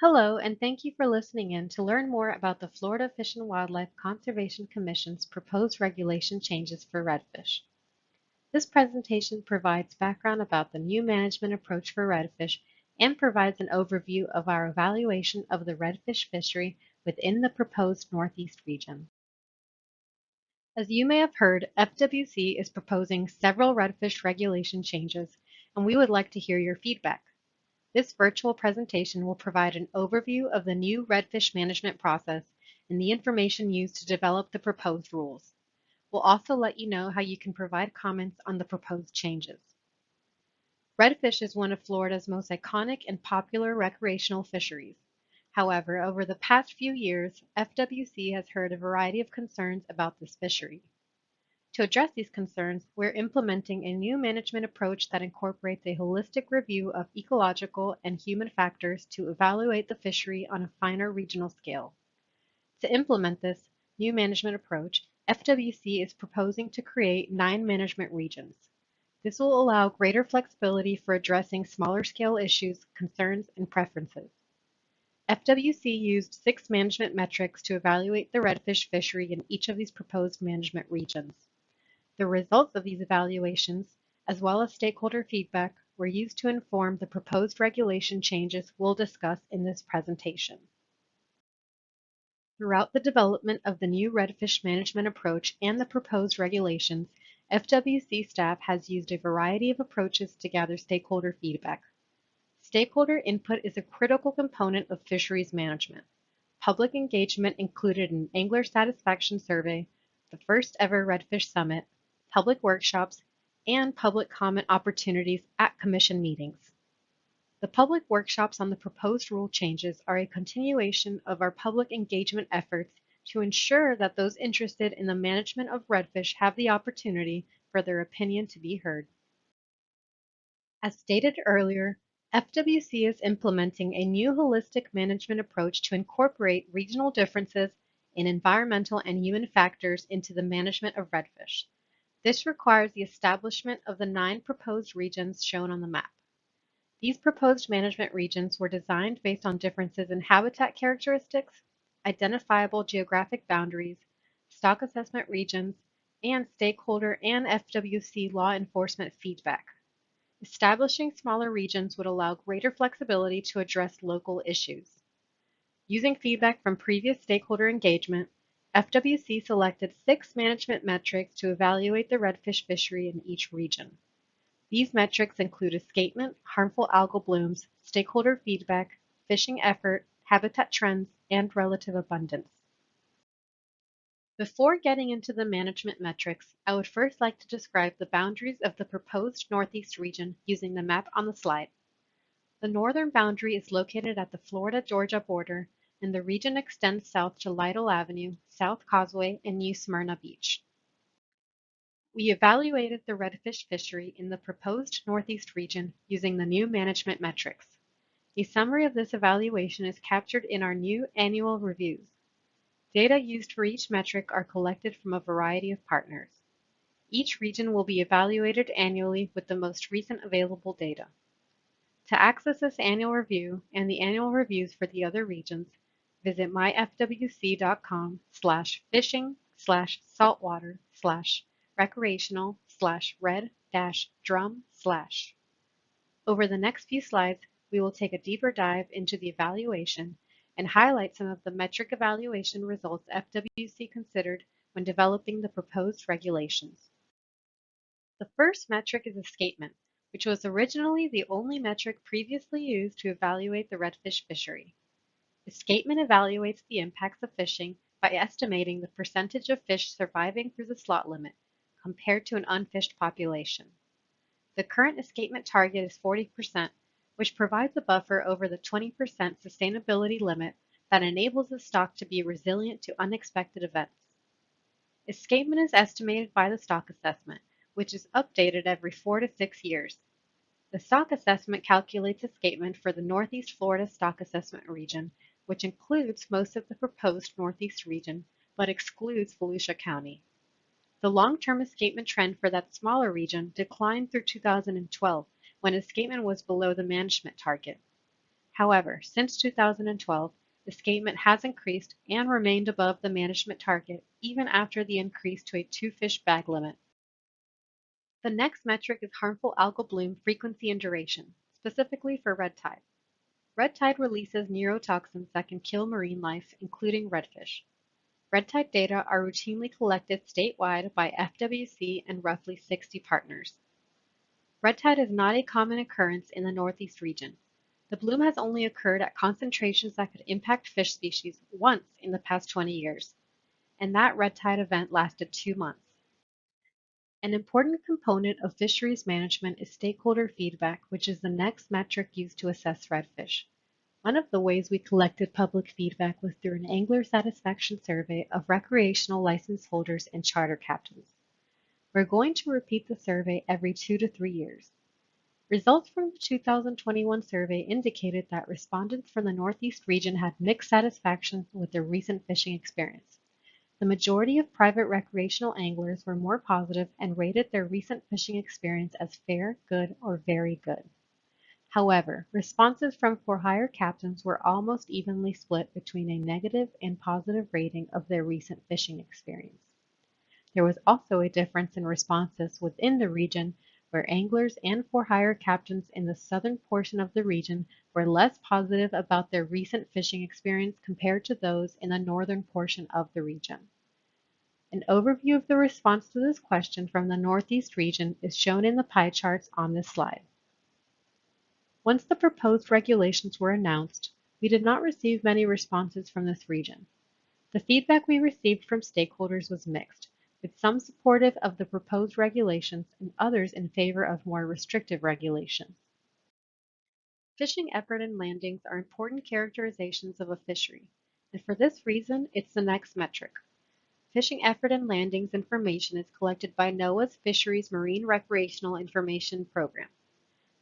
Hello, and thank you for listening in to learn more about the Florida Fish and Wildlife Conservation Commission's proposed regulation changes for redfish. This presentation provides background about the new management approach for redfish and provides an overview of our evaluation of the redfish fishery within the proposed Northeast region. As you may have heard, FWC is proposing several redfish regulation changes, and we would like to hear your feedback. This virtual presentation will provide an overview of the new redfish management process and the information used to develop the proposed rules. We'll also let you know how you can provide comments on the proposed changes. Redfish is one of Florida's most iconic and popular recreational fisheries. However, over the past few years, FWC has heard a variety of concerns about this fishery. To address these concerns, we're implementing a new management approach that incorporates a holistic review of ecological and human factors to evaluate the fishery on a finer regional scale. To implement this new management approach, FWC is proposing to create nine management regions. This will allow greater flexibility for addressing smaller scale issues, concerns, and preferences. FWC used six management metrics to evaluate the redfish fishery in each of these proposed management regions. The results of these evaluations, as well as stakeholder feedback, were used to inform the proposed regulation changes we'll discuss in this presentation. Throughout the development of the new redfish management approach and the proposed regulations, FWC staff has used a variety of approaches to gather stakeholder feedback. Stakeholder input is a critical component of fisheries management. Public engagement included an angler satisfaction survey, the first ever Redfish Summit, public workshops, and public comment opportunities at commission meetings. The public workshops on the proposed rule changes are a continuation of our public engagement efforts to ensure that those interested in the management of redfish have the opportunity for their opinion to be heard. As stated earlier, FWC is implementing a new holistic management approach to incorporate regional differences in environmental and human factors into the management of redfish. This requires the establishment of the nine proposed regions shown on the map. These proposed management regions were designed based on differences in habitat characteristics, identifiable geographic boundaries, stock assessment regions, and stakeholder and FWC law enforcement feedback. Establishing smaller regions would allow greater flexibility to address local issues. Using feedback from previous stakeholder engagement, FWC selected six management metrics to evaluate the redfish fishery in each region. These metrics include escapement, harmful algal blooms, stakeholder feedback, fishing effort, habitat trends, and relative abundance. Before getting into the management metrics, I would first like to describe the boundaries of the proposed Northeast region using the map on the slide. The northern boundary is located at the Florida-Georgia border, and the region extends south to Lytle Avenue, South Causeway, and New Smyrna Beach. We evaluated the redfish fishery in the proposed Northeast region using the new management metrics. A summary of this evaluation is captured in our new annual reviews. Data used for each metric are collected from a variety of partners. Each region will be evaluated annually with the most recent available data. To access this annual review and the annual reviews for the other regions, visit myfwc.com slash fishing slash saltwater slash recreational slash red dash drum slash. Over the next few slides, we will take a deeper dive into the evaluation and highlight some of the metric evaluation results FWC considered when developing the proposed regulations. The first metric is escapement, which was originally the only metric previously used to evaluate the redfish fishery. Escapement evaluates the impacts of fishing by estimating the percentage of fish surviving through the slot limit compared to an unfished population. The current escapement target is 40%, which provides a buffer over the 20% sustainability limit that enables the stock to be resilient to unexpected events. Escapement is estimated by the stock assessment, which is updated every four to six years. The stock assessment calculates escapement for the Northeast Florida Stock Assessment Region, which includes most of the proposed Northeast region, but excludes Volusia County. The long-term escapement trend for that smaller region declined through 2012 when escapement was below the management target. However, since 2012, escapement has increased and remained above the management target even after the increase to a two-fish bag limit. The next metric is harmful algal bloom frequency and duration, specifically for red tide. Red tide releases neurotoxins that can kill marine life, including redfish. Red tide data are routinely collected statewide by FWC and roughly 60 partners. Red tide is not a common occurrence in the Northeast region. The bloom has only occurred at concentrations that could impact fish species once in the past 20 years, and that red tide event lasted two months. An important component of fisheries management is stakeholder feedback, which is the next metric used to assess redfish. One of the ways we collected public feedback was through an angler satisfaction survey of recreational license holders and charter captains. We're going to repeat the survey every two to three years. Results from the 2021 survey indicated that respondents from the Northeast region had mixed satisfaction with their recent fishing experience. The majority of private recreational anglers were more positive and rated their recent fishing experience as fair, good, or very good. However, responses from for-hire captains were almost evenly split between a negative and positive rating of their recent fishing experience. There was also a difference in responses within the region where anglers and for-hire captains in the southern portion of the region were less positive about their recent fishing experience compared to those in the northern portion of the region. An overview of the response to this question from the Northeast region is shown in the pie charts on this slide. Once the proposed regulations were announced, we did not receive many responses from this region. The feedback we received from stakeholders was mixed, with some supportive of the proposed regulations and others in favor of more restrictive regulations. Fishing effort and landings are important characterizations of a fishery, and for this reason, it's the next metric. Fishing effort and landings information is collected by NOAA's Fisheries Marine Recreational Information Program.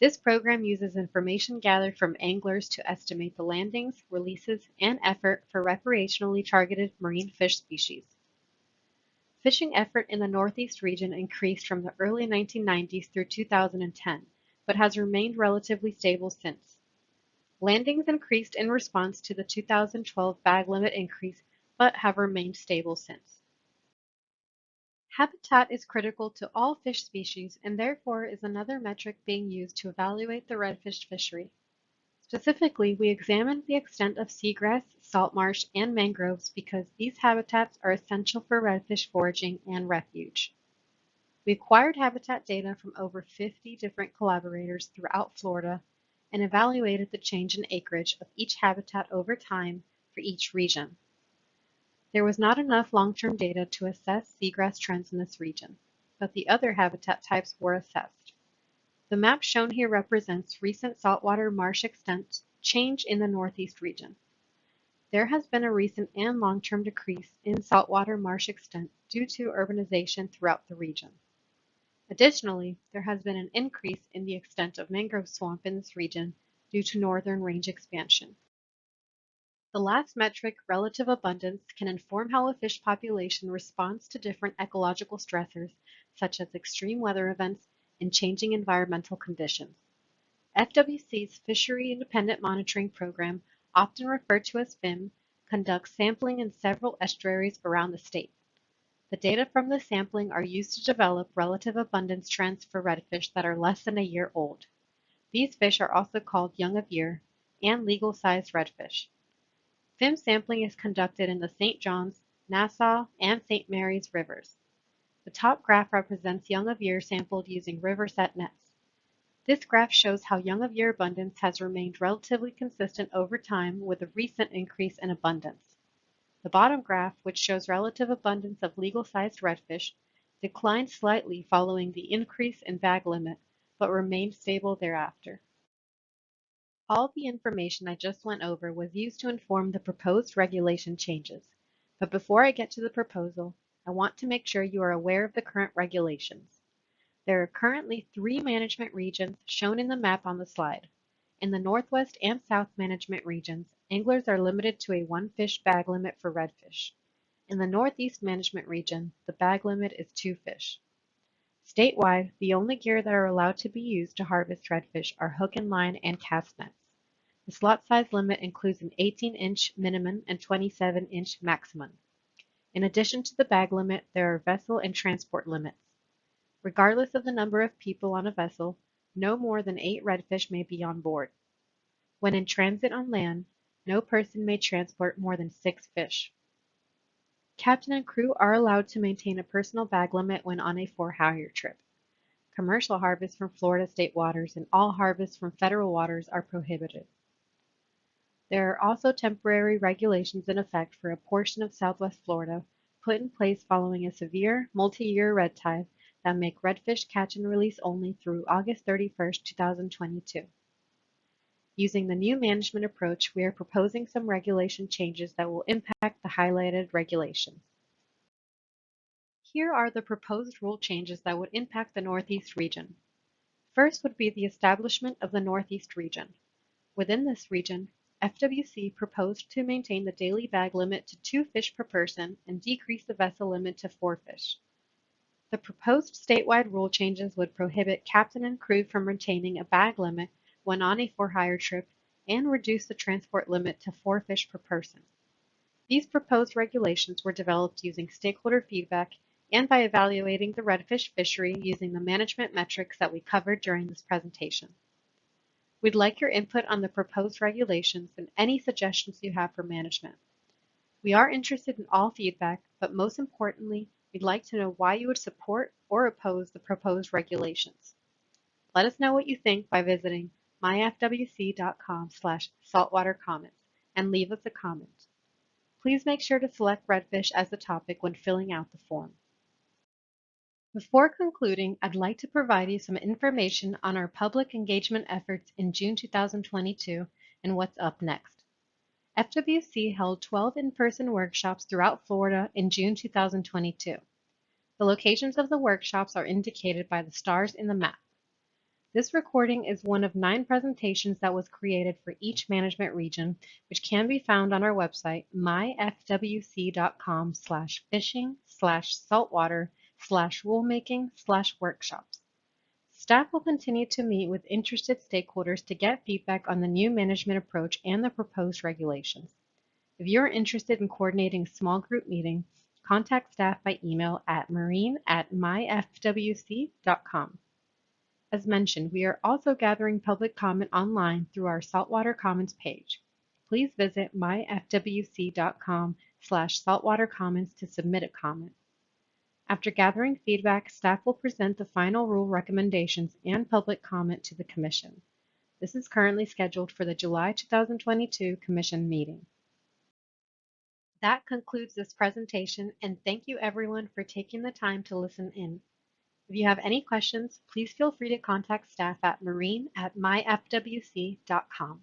This program uses information gathered from anglers to estimate the landings, releases, and effort for recreationally targeted marine fish species. Fishing effort in the Northeast region increased from the early 1990s through 2010, but has remained relatively stable since. Landings increased in response to the 2012 bag limit increase, but have remained stable since. Habitat is critical to all fish species and therefore is another metric being used to evaluate the redfish fishery. Specifically, we examined the extent of seagrass, salt marsh, and mangroves because these habitats are essential for redfish foraging and refuge. We acquired habitat data from over 50 different collaborators throughout Florida and evaluated the change in acreage of each habitat over time for each region. There was not enough long-term data to assess seagrass trends in this region, but the other habitat types were assessed. The map shown here represents recent saltwater marsh extent change in the Northeast region. There has been a recent and long-term decrease in saltwater marsh extent due to urbanization throughout the region. Additionally, there has been an increase in the extent of mangrove swamp in this region due to northern range expansion. The last metric, relative abundance, can inform how a fish population responds to different ecological stressors, such as extreme weather events and changing environmental conditions. FWC's Fishery Independent Monitoring Program, often referred to as FIM, conducts sampling in several estuaries around the state. The data from the sampling are used to develop relative abundance trends for redfish that are less than a year old. These fish are also called young of year and legal-sized redfish. FIM sampling is conducted in the St. Johns, Nassau, and St. Mary's rivers. The top graph represents young of year sampled using river-set nets. This graph shows how young of year abundance has remained relatively consistent over time with a recent increase in abundance. The bottom graph, which shows relative abundance of legal-sized redfish, declined slightly following the increase in bag limit, but remained stable thereafter. All the information I just went over was used to inform the proposed regulation changes. But before I get to the proposal, I want to make sure you are aware of the current regulations. There are currently three management regions shown in the map on the slide. In the Northwest and South management regions, anglers are limited to a one fish bag limit for redfish. In the Northeast management region, the bag limit is two fish. Statewide, the only gear that are allowed to be used to harvest redfish are hook and line and cast nets. The slot size limit includes an 18-inch minimum and 27-inch maximum. In addition to the bag limit, there are vessel and transport limits. Regardless of the number of people on a vessel, no more than eight redfish may be on board. When in transit on land, no person may transport more than six fish. Captain and crew are allowed to maintain a personal bag limit when on a for-hire trip. Commercial harvests from Florida state waters and all harvests from federal waters are prohibited. There are also temporary regulations in effect for a portion of southwest Florida put in place following a severe multi-year red tide that make redfish catch and release only through August 31, 2022. Using the new management approach, we are proposing some regulation changes that will impact the highlighted regulations. Here are the proposed rule changes that would impact the Northeast region. First would be the establishment of the Northeast region. Within this region, FWC proposed to maintain the daily bag limit to two fish per person and decrease the vessel limit to four fish. The proposed statewide rule changes would prohibit captain and crew from retaining a bag limit when on a for-hire trip and reduce the transport limit to four fish per person. These proposed regulations were developed using stakeholder feedback and by evaluating the redfish fishery using the management metrics that we covered during this presentation. We'd like your input on the proposed regulations and any suggestions you have for management. We are interested in all feedback, but most importantly, we'd like to know why you would support or oppose the proposed regulations. Let us know what you think by visiting myfwc.com slash saltwater comments and leave us a comment. Please make sure to select redfish as the topic when filling out the form. Before concluding, I'd like to provide you some information on our public engagement efforts in June 2022 and what's up next. FWC held 12 in-person workshops throughout Florida in June 2022. The locations of the workshops are indicated by the stars in the map. This recording is one of nine presentations that was created for each management region, which can be found on our website, myfwc.com slash fishing slash saltwater slash rulemaking slash workshops. Staff will continue to meet with interested stakeholders to get feedback on the new management approach and the proposed regulations. If you're interested in coordinating a small group meeting, contact staff by email at marine at myfwc.com. As mentioned, we are also gathering public comment online through our Saltwater Comments page. Please visit myfwc.com slash saltwatercomments to submit a comment. After gathering feedback, staff will present the final rule recommendations and public comment to the Commission. This is currently scheduled for the July 2022 Commission meeting. That concludes this presentation and thank you everyone for taking the time to listen in. If you have any questions, please feel free to contact staff at marine at myfwc.com.